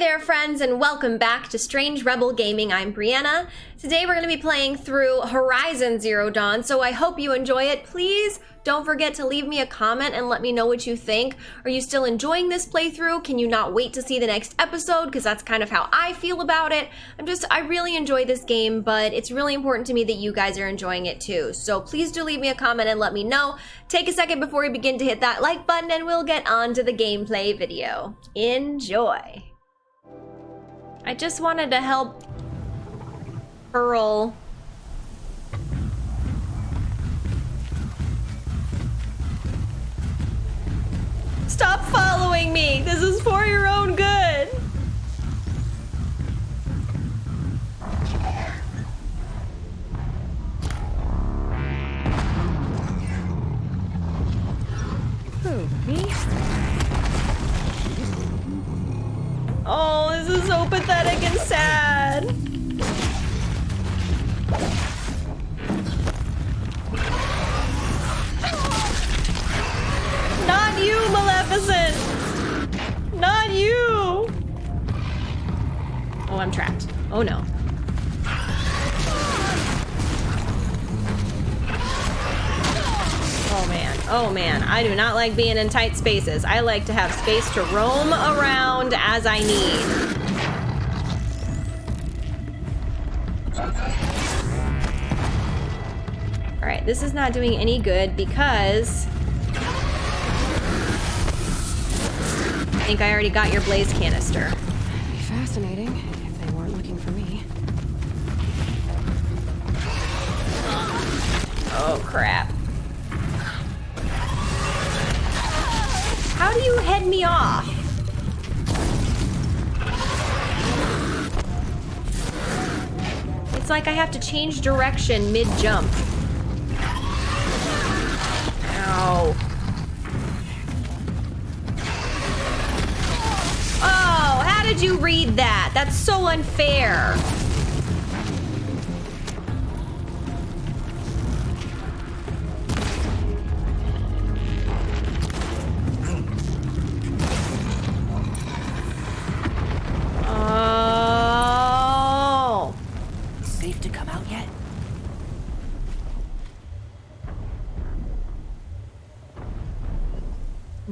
there, friends, and welcome back to Strange Rebel Gaming. I'm Brianna. Today we're going to be playing through Horizon Zero Dawn, so I hope you enjoy it. Please don't forget to leave me a comment and let me know what you think. Are you still enjoying this playthrough? Can you not wait to see the next episode? Because that's kind of how I feel about it. I'm just, I really enjoy this game, but it's really important to me that you guys are enjoying it too. So please do leave me a comment and let me know. Take a second before we begin to hit that like button and we'll get on to the gameplay video. Enjoy. I just wanted to help Pearl. Stop following me! This is for your own good! Who, me? Oh, this is so pathetic and sad. Not you, Maleficent! Not you! Oh, I'm trapped. Oh no. Oh man, I do not like being in tight spaces. I like to have space to roam around as I need. All right, this is not doing any good because I think I already got your blaze canister. Be fascinating if they weren't looking for me. Oh crap. How do you head me off? It's like I have to change direction mid-jump. Ow. Oh, how did you read that? That's so unfair.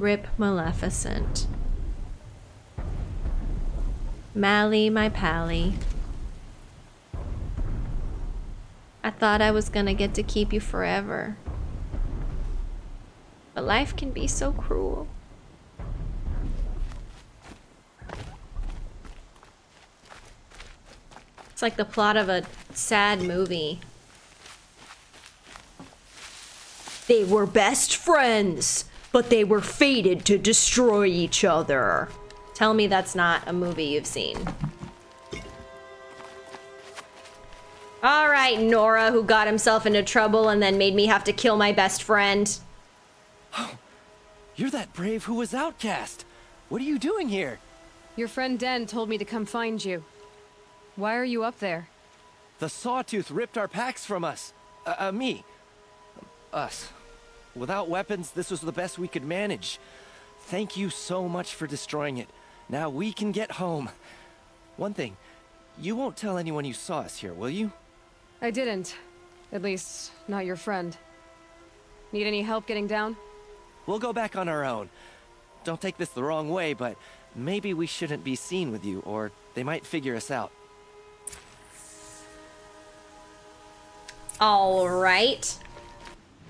Rip Maleficent. Mally, my pally. I thought I was gonna get to keep you forever. But life can be so cruel. It's like the plot of a sad movie. They were best friends, but they were fated to destroy each other. Tell me that's not a movie you've seen. All right, Nora, who got himself into trouble and then made me have to kill my best friend. You're that brave who was outcast. What are you doing here? Your friend Den told me to come find you. Why are you up there? The Sawtooth ripped our packs from us. Uh, uh, me. Us. Without weapons, this was the best we could manage. Thank you so much for destroying it. Now we can get home. One thing, you won't tell anyone you saw us here, will you? I didn't. At least, not your friend. Need any help getting down? We'll go back on our own. Don't take this the wrong way, but maybe we shouldn't be seen with you, or they might figure us out. All right.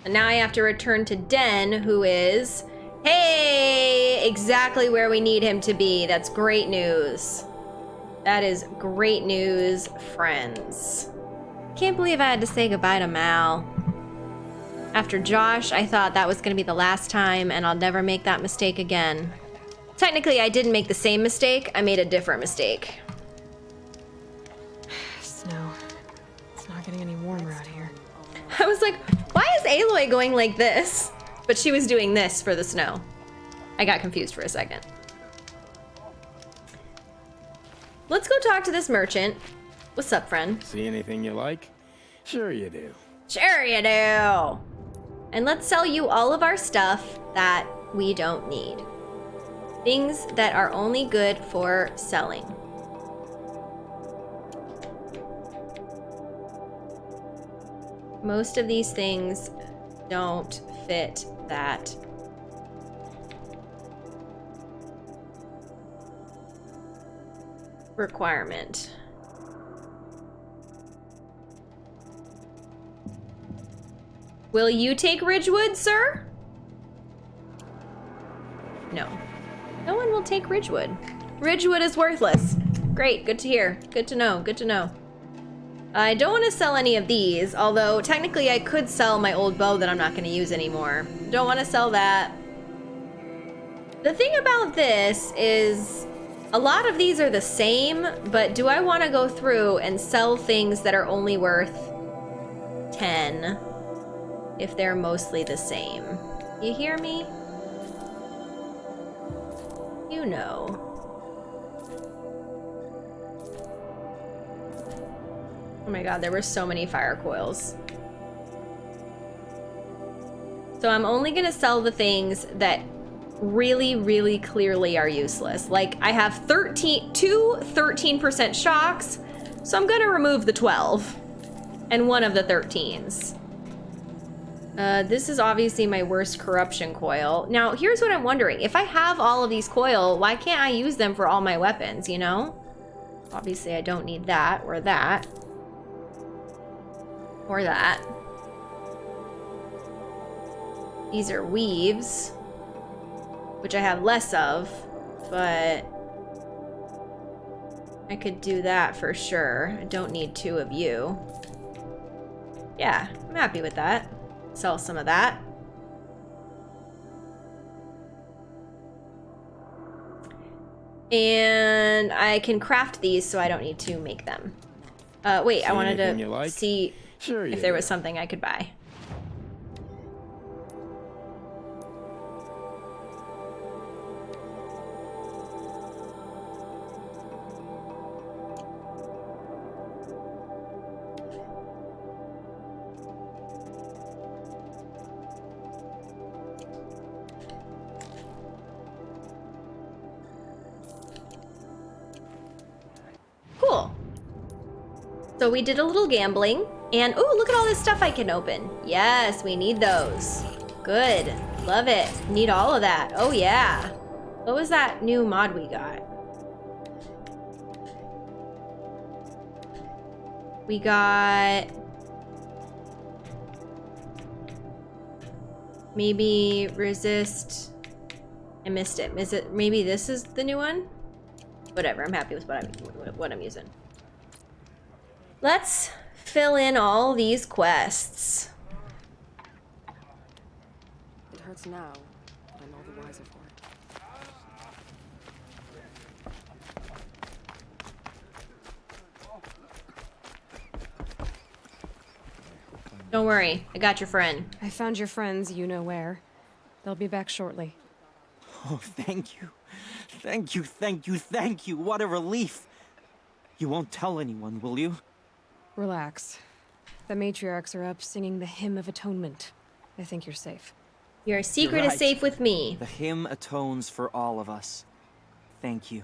And now I have to return to Den, who is, hey, exactly where we need him to be. That's great news. That is great news, friends. Can't believe I had to say goodbye to Mal. After Josh, I thought that was going to be the last time, and I'll never make that mistake again. Technically, I didn't make the same mistake. I made a different mistake. Snow. It's not getting any warmer out here. I was like, why is Aloy going like this? But she was doing this for the snow. I got confused for a second. Let's go talk to this merchant. What's up, friend? See anything you like? Sure you do. Sure you do. And let's sell you all of our stuff that we don't need. Things that are only good for selling. Most of these things don't fit that requirement. Will you take Ridgewood, sir? No. No one will take Ridgewood. Ridgewood is worthless. Great, good to hear. Good to know, good to know. I don't want to sell any of these, although technically I could sell my old bow that I'm not going to use anymore. Don't want to sell that. The thing about this is a lot of these are the same, but do I want to go through and sell things that are only worth 10 if they're mostly the same? You hear me? You know. Oh my god, there were so many fire coils. So I'm only gonna sell the things that really, really clearly are useless. Like, I have 13, two 13% shocks, so I'm gonna remove the 12 and one of the 13s. Uh, this is obviously my worst corruption coil. Now, here's what I'm wondering. If I have all of these coil, why can't I use them for all my weapons, you know? Obviously, I don't need that or that. Or that. These are weaves which I have less of, but I could do that for sure. I don't need two of you. Yeah, I'm happy with that. Sell some of that. And I can craft these so I don't need to make them. Uh, wait, See I wanted to like? see Sure if there was something I could buy. Cool. So we did a little gambling, and oh, look at all this stuff I can open. Yes, we need those. Good. Love it. Need all of that. Oh, yeah. What was that new mod we got? We got... Maybe resist... I missed it. Is it maybe this is the new one? Whatever, I'm happy with what I'm what I'm using. Let's fill in all these quests. It hurts now, but I'm all the wiser for it. Don't worry, I got your friend. I found your friends, you know where. They'll be back shortly. Oh, thank you. Thank you, thank you, thank you. What a relief. You won't tell anyone, will you? Relax. The matriarchs are up singing the Hymn of Atonement. I think you're safe. Your secret is safe with me. The hymn atones for all of us. Thank you.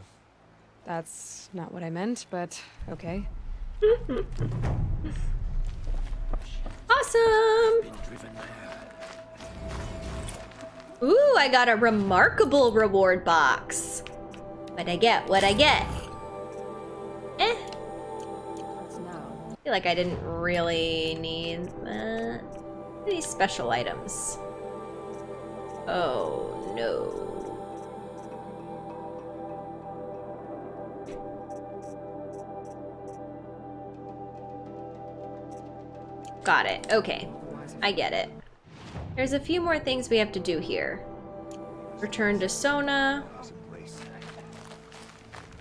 That's not what I meant, but okay. Awesome! Ooh, I got a remarkable reward box. What I get, what I get. Eh, Hurts now. I feel like I didn't really need that. These special items. Oh no. Got it. Okay. I get it. There's a few more things we have to do here. Return to Sona.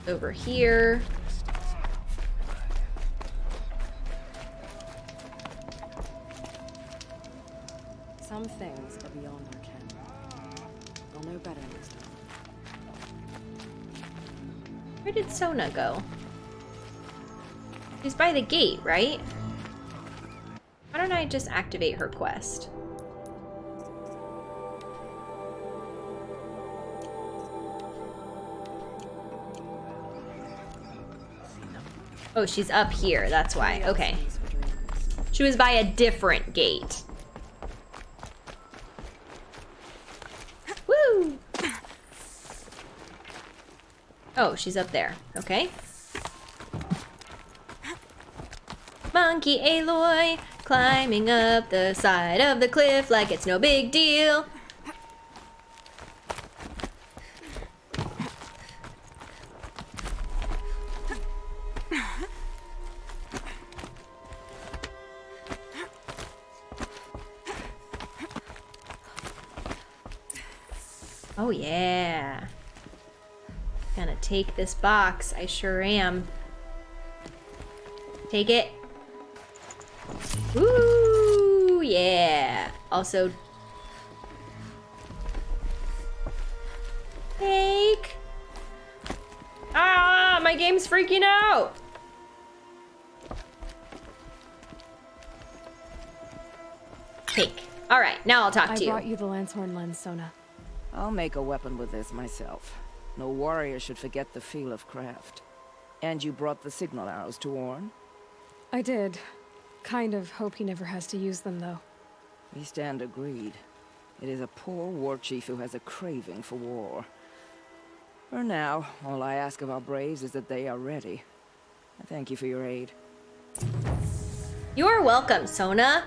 Over here. Some things are beyond our ken. I'll know better next time. Where did Sona go? She's by the gate, right? Why don't I just activate her quest? Oh, she's up here. That's why. Okay. She was by a different gate. Oh, she's up there. Okay. Monkey Aloy climbing up the side of the cliff like it's no big deal. Take this box. I sure am. Take it. Ooh, yeah. Also, take. Ah, my game's freaking out. Take. All right, now I'll talk I to you. I brought you the Lancehorn lens, Sona. I'll make a weapon with this myself. No warrior should forget the feel of craft. And you brought the signal arrows to Orn? I did. Kind of hope he never has to use them, though. We stand agreed. It is a poor war chief who has a craving for war. For now, all I ask of our braves is that they are ready. I thank you for your aid. You're welcome, Sona.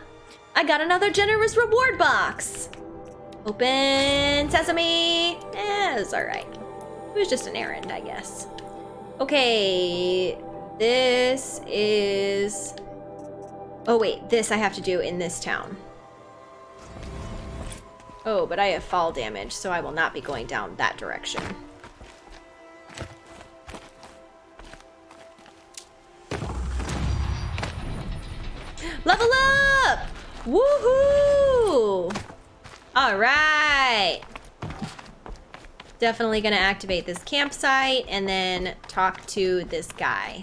I got another generous reward box. Open sesame. Eh, it's alright. It was just an errand, I guess. Okay, this is... Oh wait, this I have to do in this town. Oh, but I have fall damage, so I will not be going down that direction. Level up! Woohoo! All right. Definitely gonna activate this campsite and then talk to this guy.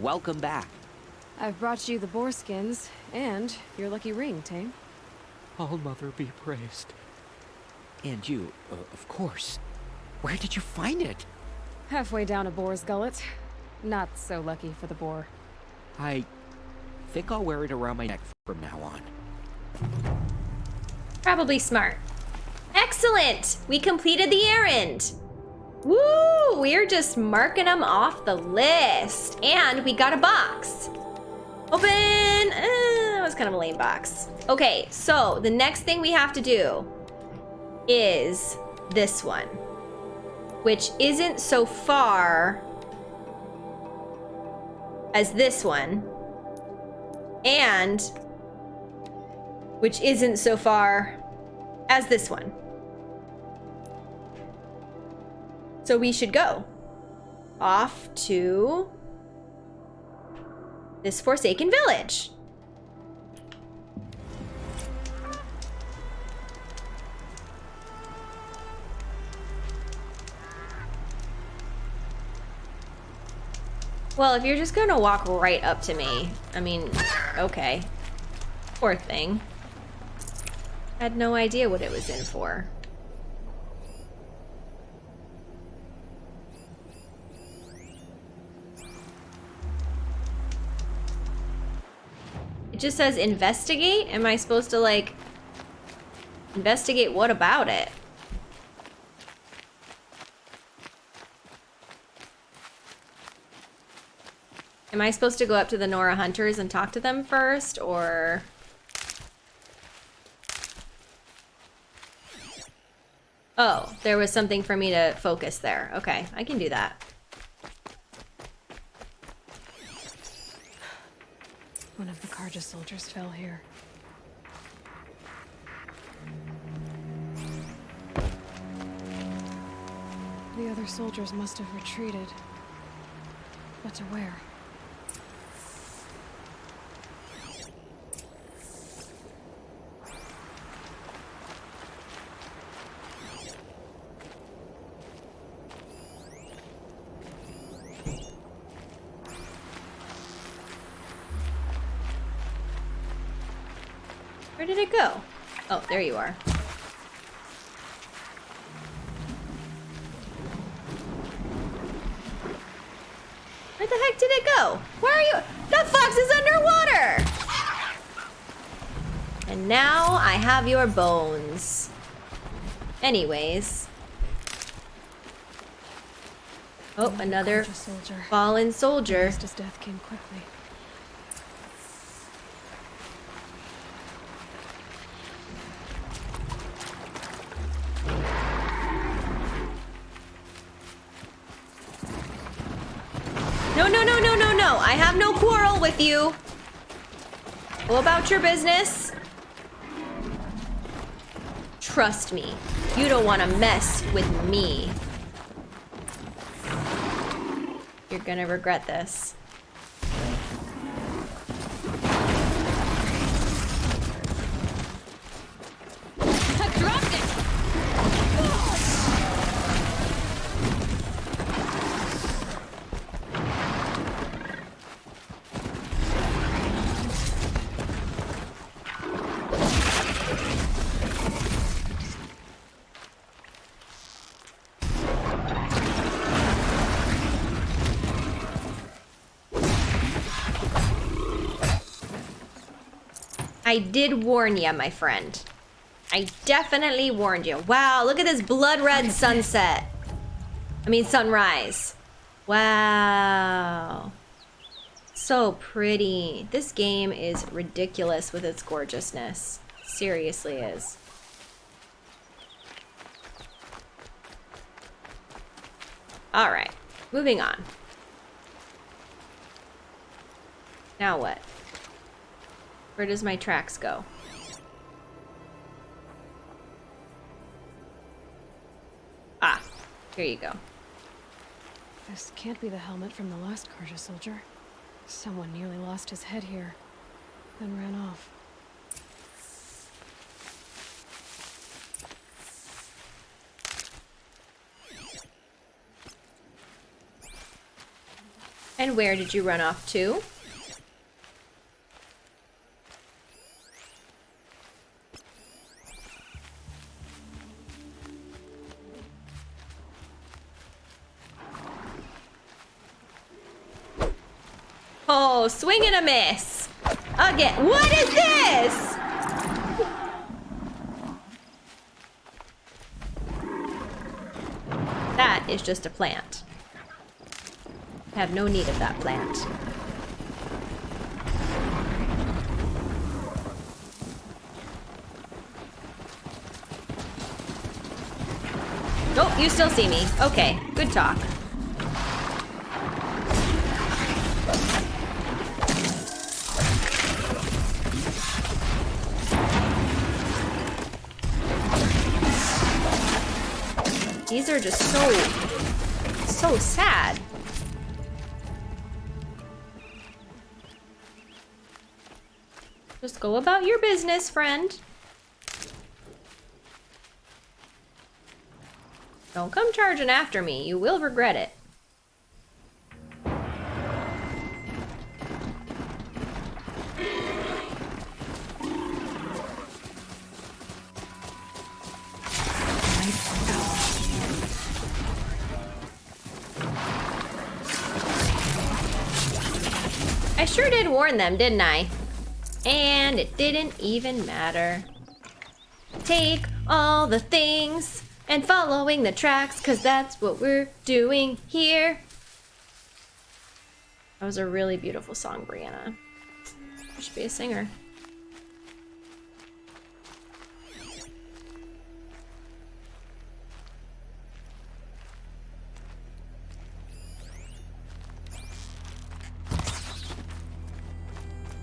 Welcome back. I've brought you the boar skins and your lucky ring, Tame. All Mother be praised. And you, uh, of course. Where did you find it? Halfway down a boar's gullet. Not so lucky for the boar. I think I'll wear it around my neck from now on. Probably smart. Excellent! We completed the errand. Woo! We're just marking them off the list. And we got a box. Open! Eh, that was kind of a lame box. Okay, so the next thing we have to do is this one. Which isn't so far as this one. And which isn't so far as this one. So we should go off to this Forsaken Village. Well, if you're just gonna walk right up to me, I mean, okay. Poor thing. I Had no idea what it was in for. It just says investigate. Am I supposed to like investigate what about it? Am I supposed to go up to the Nora Hunters and talk to them first, or... Oh, there was something for me to focus there. Okay, I can do that. One of the Carja soldiers fell here. The other soldiers must have retreated. But to where? There you are. Where the heck did it go? Where are you? The fox is underwater! And now I have your bones. Anyways. Oh, another fallen soldier. His death came quickly. I have no quarrel with you. Go about your business. Trust me. You don't want to mess with me. You're gonna regret this. I did warn you, my friend. I definitely warned you. Wow, look at this blood red sunset. I mean, sunrise. Wow. So pretty. This game is ridiculous with its gorgeousness. Seriously is. All right, moving on. Now what? Where does my tracks go? Ah, here you go. This can't be the helmet from the last Carja soldier. Someone nearly lost his head here, then ran off. And where did you run off to? Swing and a miss. Again. What is this? That is just a plant. I have no need of that plant. Nope, you still see me. Okay, good talk. These are just so, so sad. Just go about your business, friend. Don't come charging after me. You will regret it. I sure did warn them, didn't I? And it didn't even matter. Take all the things and following the tracks, cause that's what we're doing here. That was a really beautiful song, Brianna. You should be a singer.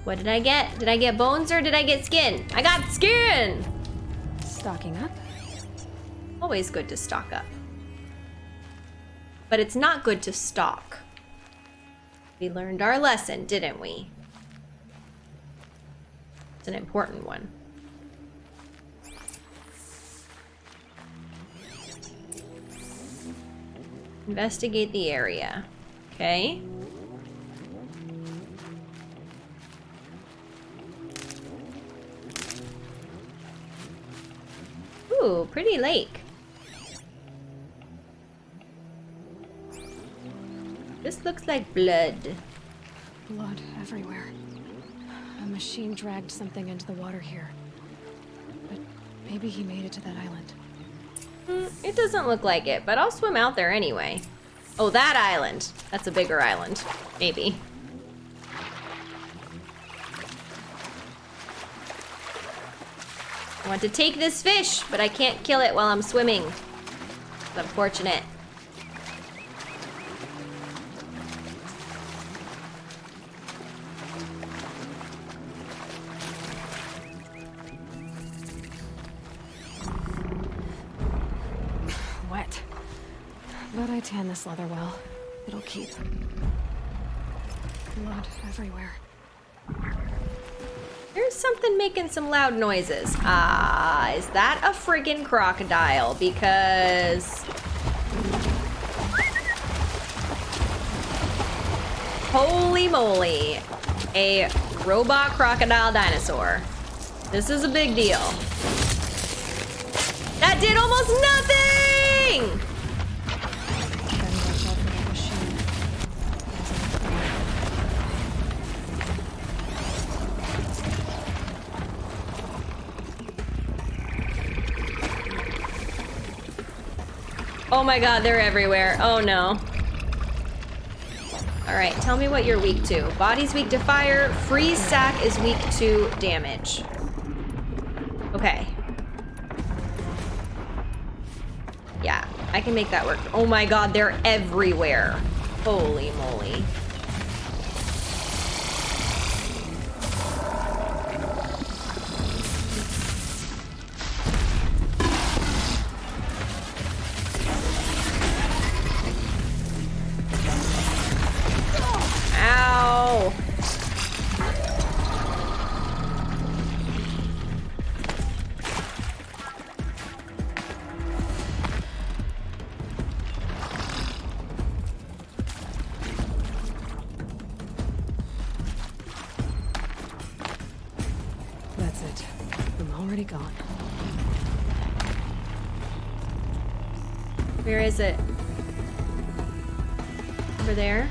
What did I get? Did I get bones or did I get skin? I got skin! Stocking up? Always good to stock up. But it's not good to stalk. We learned our lesson, didn't we? It's an important one. Investigate the area. Okay. Ooh, pretty lake. This looks like blood. Blood everywhere. A machine dragged something into the water here. But maybe he made it to that island. Mm, it doesn't look like it, but I'll swim out there anyway. Oh, that island. That's a bigger island. Maybe. Want to take this fish, but I can't kill it while I'm swimming. It's unfortunate. Wet. But I tan this leather well. It'll keep. Blood everywhere. Something making some loud noises. Ah, is that a friggin' crocodile? Because... Holy moly. A robot crocodile dinosaur. This is a big deal. That did almost nothing! Oh my god, they're everywhere. Oh no. Alright, tell me what you're weak to. Body's weak to fire. Freeze sack is weak to damage. Okay. Yeah, I can make that work. Oh my god, they're everywhere. Holy moly. Is it? Over there?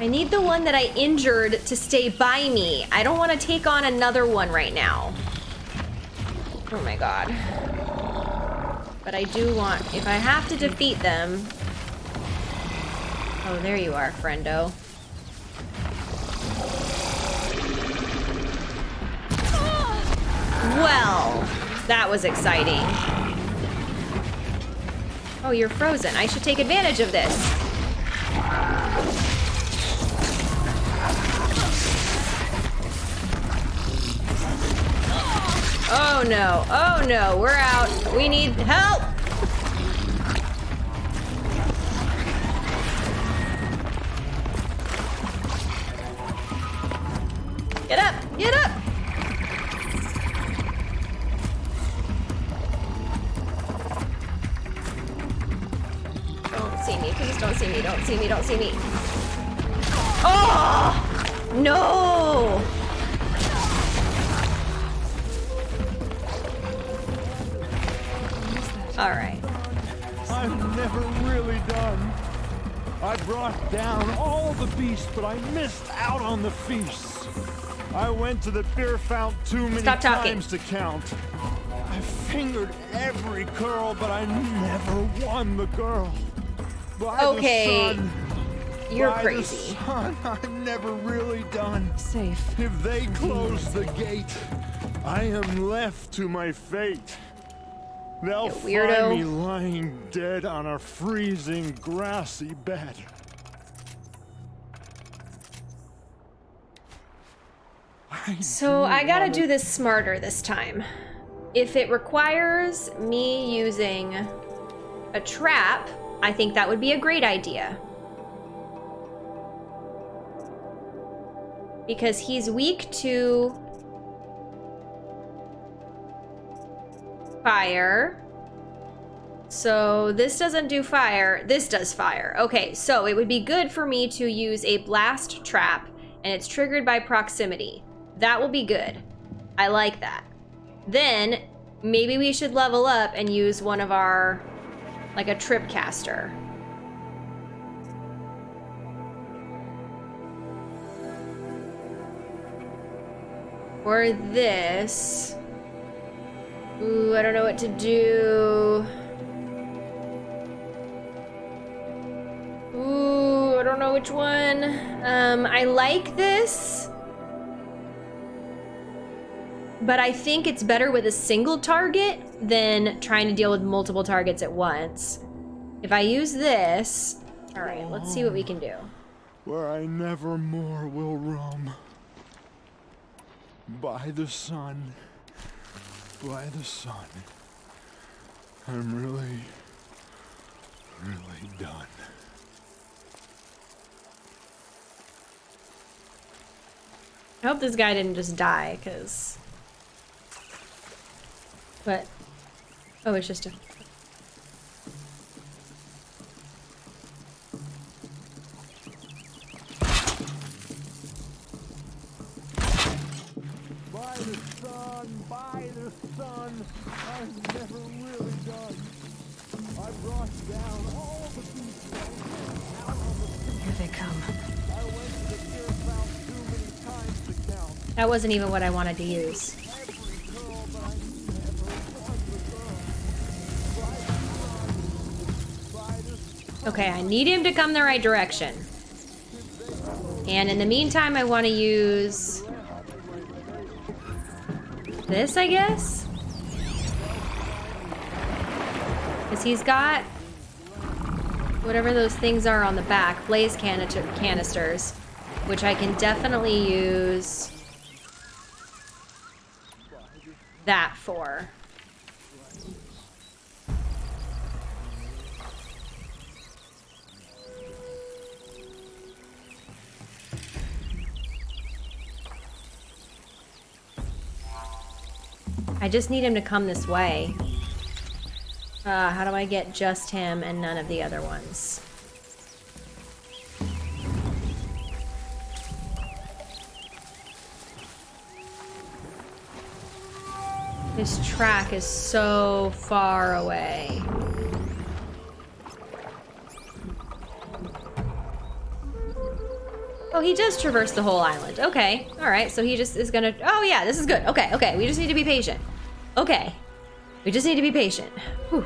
I need the one that I injured to stay by me. I don't want to take on another one right now. Oh my god. But I do want, if I have to defeat them. Oh, there you are, friendo. That was exciting. Oh, you're frozen. I should take advantage of this. Oh no, oh no, we're out. We need help. Don't see me, don't see me. Oh! No! Alright. I'm never really done. I brought down all the beasts, but I missed out on the feasts. I went to the beer fount too many times to count. I fingered every girl, but I never won the girl. By Okay, the sun, You're by crazy. The sun, I'm never really done. Safe. If they close the gate, I am left to my fate. They'll You find me lying dead on a freezing grassy bed. So I gotta do this smarter this time. If it requires me using a trap, I think that would be a great idea. Because he's weak to fire. So this doesn't do fire, this does fire. Okay, so it would be good for me to use a blast trap and it's triggered by proximity. That will be good. I like that. Then maybe we should level up and use one of our, like a trip caster. Or this. Ooh, I don't know what to do. Ooh, I don't know which one. Um, I like this. But I think it's better with a single target than trying to deal with multiple targets at once. If I use this... Alright, let's see what we can do. Where I never more will roam. By the sun. By the sun. I'm really, really done. I hope this guy didn't just die, because... What? Oh, it's just a... By the sun, by the sun, I'm never really done. I brought down all the beasts out on the Here they come. I went to the pier fount too many times to count. That wasn't even what I wanted to use. Every girl, but I never was a girl. By the sun, Okay, I need him to come the right direction. And in the meantime, I want to use... This, I guess? Because he's got... Whatever those things are on the back. Blaze canister canisters. Which I can definitely use... That for. I just need him to come this way. Uh, how do I get just him and none of the other ones? His track is so far away. Oh, he does traverse the whole island. Okay. All right. So he just is gonna. Oh yeah, this is good. Okay. Okay. We just need to be patient. Okay. We just need to be patient. Whew.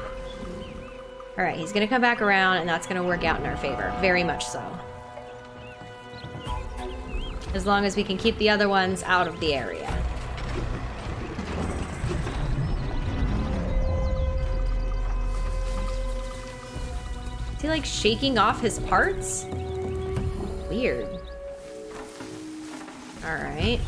All right. He's gonna come back around, and that's gonna work out in our favor. Very much so. As long as we can keep the other ones out of the area. Is he like shaking off his parts? Weird. All right.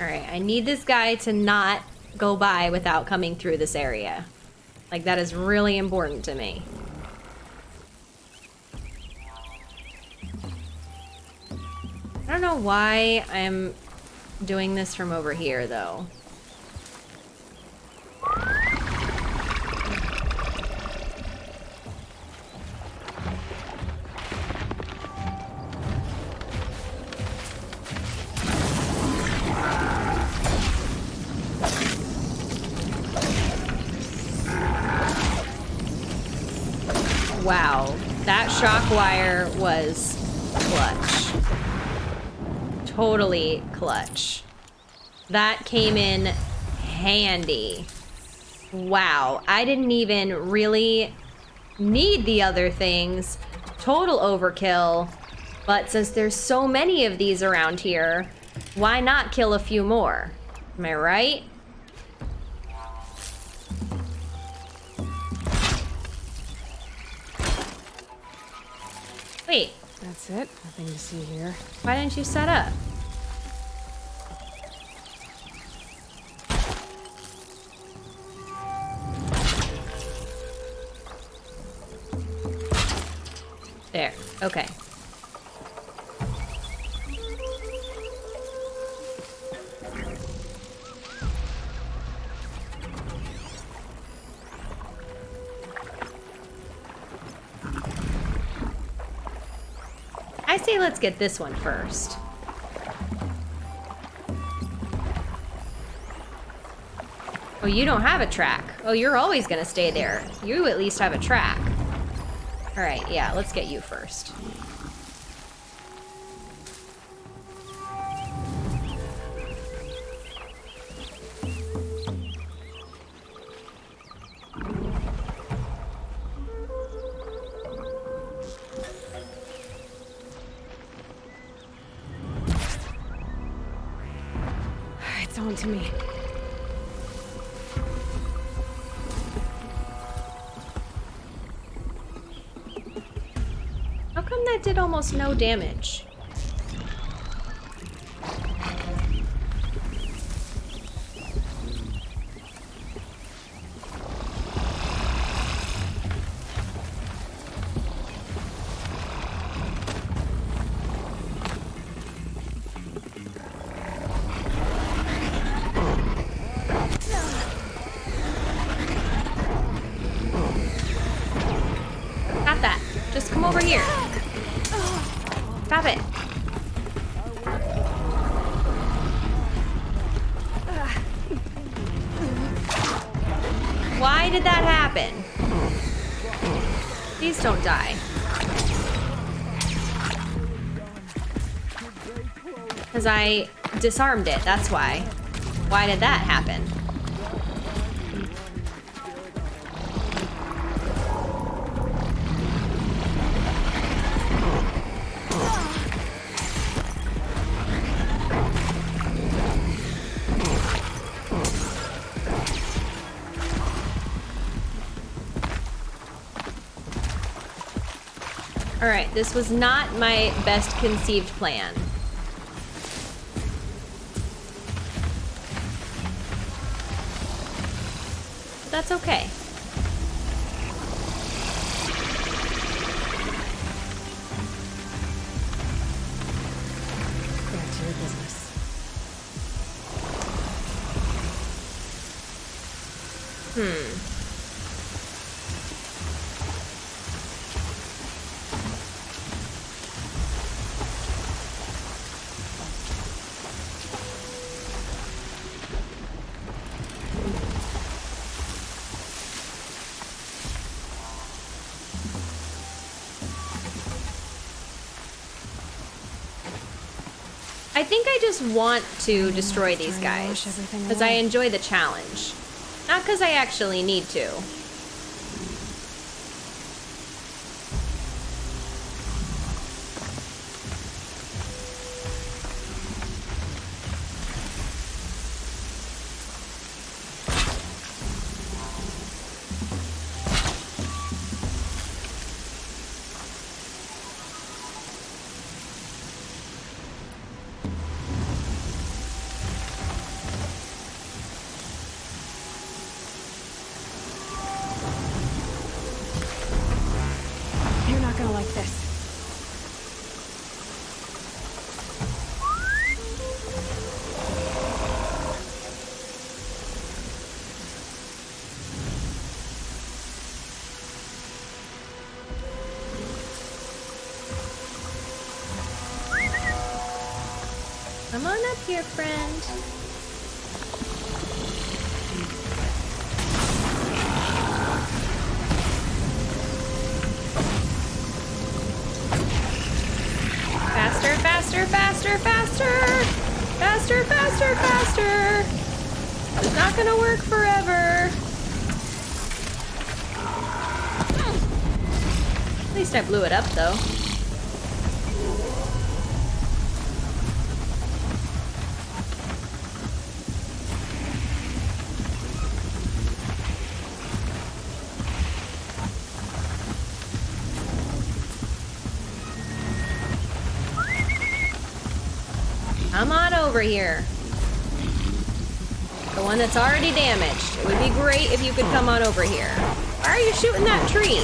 All right, I need this guy to not go by without coming through this area. Like, that is really important to me. I don't know why I'm doing this from over here, though. Wow, that shock wire was clutch. Totally clutch. That came in handy. Wow, I didn't even really need the other things. Total overkill. But since there's so many of these around here, why not kill a few more? Am I right? Wait, That's it. Nothing to see here. why didn't you set up? There. Okay. I say let's get this one first. Oh, you don't have a track. Oh, you're always going to stay there. You at least have a track. All right, yeah, let's get you first. It's on to me. Almost no damage? Why did that happen? Please don't die. Because I disarmed it, that's why. Why did that happen? This was not my best conceived plan. But that's okay. I think I just want to destroy these guys because I enjoy the challenge, not because I actually need to. Here, friend. Faster, faster, faster, faster! Faster, faster, faster! It's not gonna work forever. At least I blew it up, though. one that's already damaged. It would be great if you could come on over here. Why are you shooting that tree?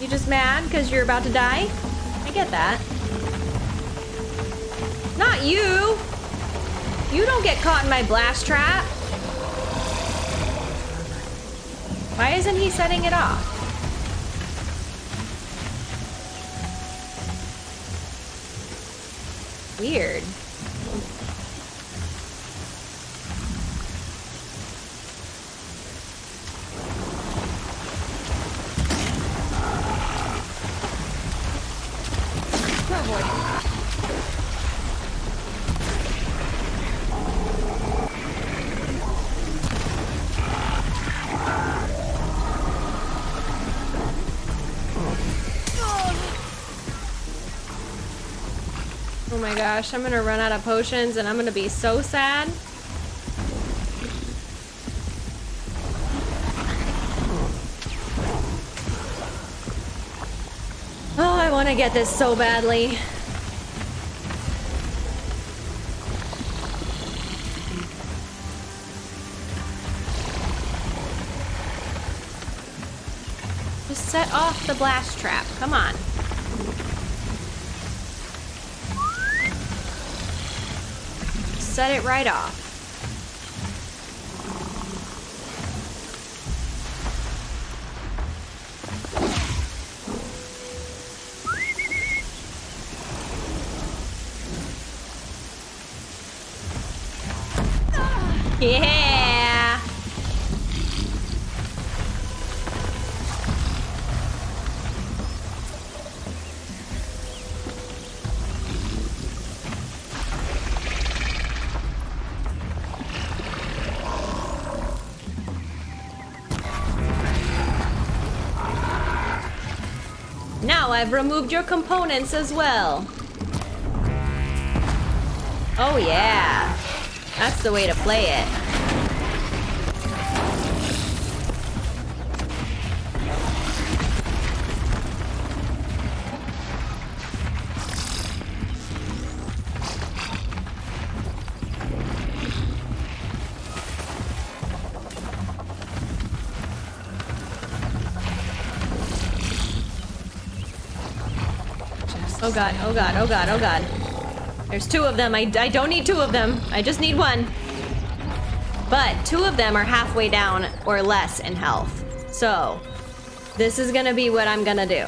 You just mad because you're about to die? I get that. Not you! You don't get caught in my blast trap! Why isn't he setting it off? Weird. Gosh, I'm gonna run out of potions and I'm gonna be so sad. Oh, I want to get this so badly. Just set off the blast trap. Come on. Set it right off. Yeah. Removed your components as well. Oh yeah. That's the way to play it. God, oh god, oh god, oh god. There's two of them. I, I don't need two of them. I just need one. But two of them are halfway down or less in health. So, this is gonna be what I'm gonna do.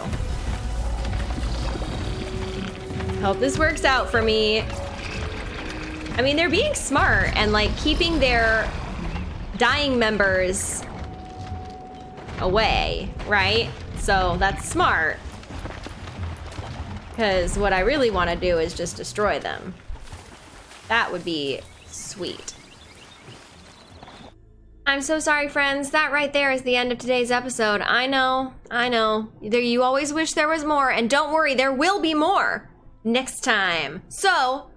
Hope this works out for me. I mean, they're being smart and like keeping their dying members away, right? So that's smart. Because what I really want to do is just destroy them. That would be sweet. I'm so sorry, friends. That right there is the end of today's episode. I know, I know. There, you always wish there was more, and don't worry, there will be more next time. So,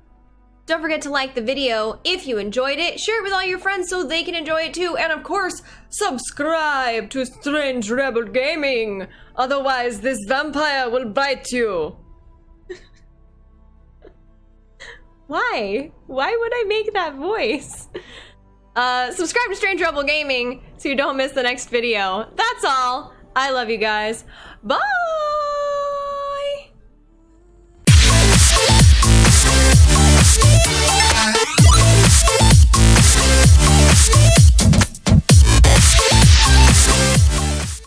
don't forget to like the video if you enjoyed it. Share it with all your friends so they can enjoy it too. And of course, subscribe to Strange Rebel Gaming. Otherwise, this vampire will bite you. Why? Why would I make that voice? Uh, subscribe to Strange Rebel Gaming so you don't miss the next video. That's all. I love you guys. Bye!